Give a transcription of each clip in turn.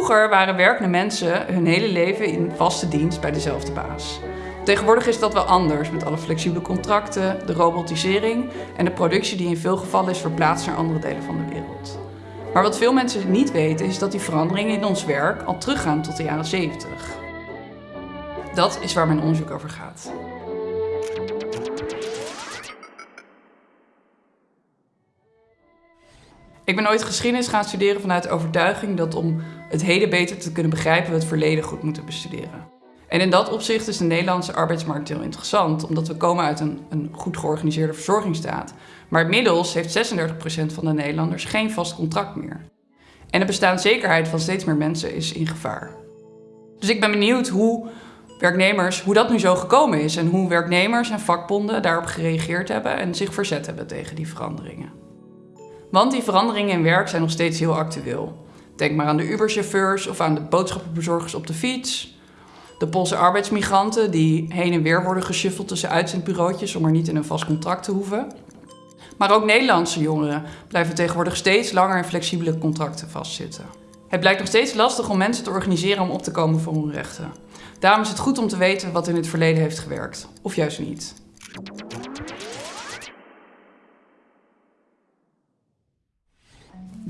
Vroeger waren werkende mensen hun hele leven in vaste dienst bij dezelfde baas. Tegenwoordig is dat wel anders met alle flexibele contracten, de robotisering en de productie die in veel gevallen is verplaatst naar andere delen van de wereld. Maar wat veel mensen niet weten is dat die veranderingen in ons werk al teruggaan tot de jaren 70. Dat is waar mijn onderzoek over gaat. Ik ben ooit geschiedenis gaan studeren vanuit overtuiging dat om het heden beter te kunnen begrijpen we het verleden goed moeten bestuderen. En in dat opzicht is de Nederlandse arbeidsmarkt heel interessant, omdat we komen uit een, een goed georganiseerde verzorgingsstaat. Maar inmiddels heeft 36% van de Nederlanders geen vast contract meer. En de bestaanszekerheid van steeds meer mensen is in gevaar. Dus ik ben benieuwd hoe werknemers, hoe dat nu zo gekomen is en hoe werknemers en vakbonden daarop gereageerd hebben en zich verzet hebben tegen die veranderingen. Want die veranderingen in werk zijn nog steeds heel actueel. Denk maar aan de Uberchauffeurs of aan de boodschappenbezorgers op de fiets. De Poolse arbeidsmigranten die heen en weer worden geschuffeld tussen uitzendbureautjes om er niet in een vast contract te hoeven. Maar ook Nederlandse jongeren blijven tegenwoordig steeds langer in flexibele contracten vastzitten. Het blijkt nog steeds lastig om mensen te organiseren om op te komen voor hun rechten. Daarom is het goed om te weten wat in het verleden heeft gewerkt, of juist niet.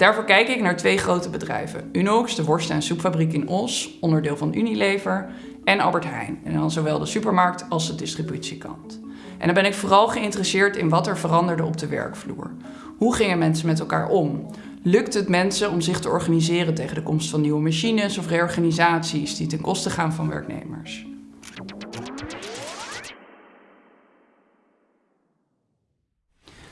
Daarvoor kijk ik naar twee grote bedrijven. Unox, de worst- en soepfabriek in Os, onderdeel van Unilever, en Albert Heijn. En dan zowel de supermarkt als de distributiekant. En dan ben ik vooral geïnteresseerd in wat er veranderde op de werkvloer. Hoe gingen mensen met elkaar om? Lukt het mensen om zich te organiseren tegen de komst van nieuwe machines of reorganisaties die ten koste gaan van werknemers?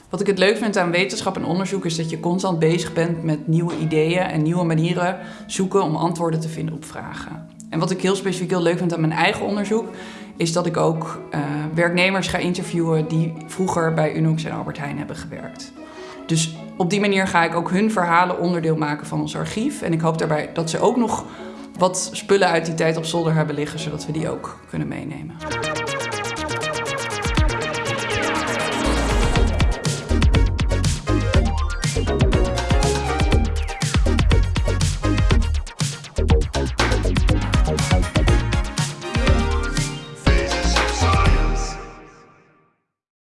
Wat ik het leuk vind aan wetenschap en onderzoek is dat je constant bezig bent met nieuwe ideeën en nieuwe manieren zoeken om antwoorden te vinden op vragen. En wat ik heel specifiek heel leuk vind aan mijn eigen onderzoek, is dat ik ook uh, werknemers ga interviewen die vroeger bij Unox en Albert Heijn hebben gewerkt. Dus op die manier ga ik ook hun verhalen onderdeel maken van ons archief. En ik hoop daarbij dat ze ook nog wat spullen uit die tijd op zolder hebben liggen, zodat we die ook kunnen meenemen.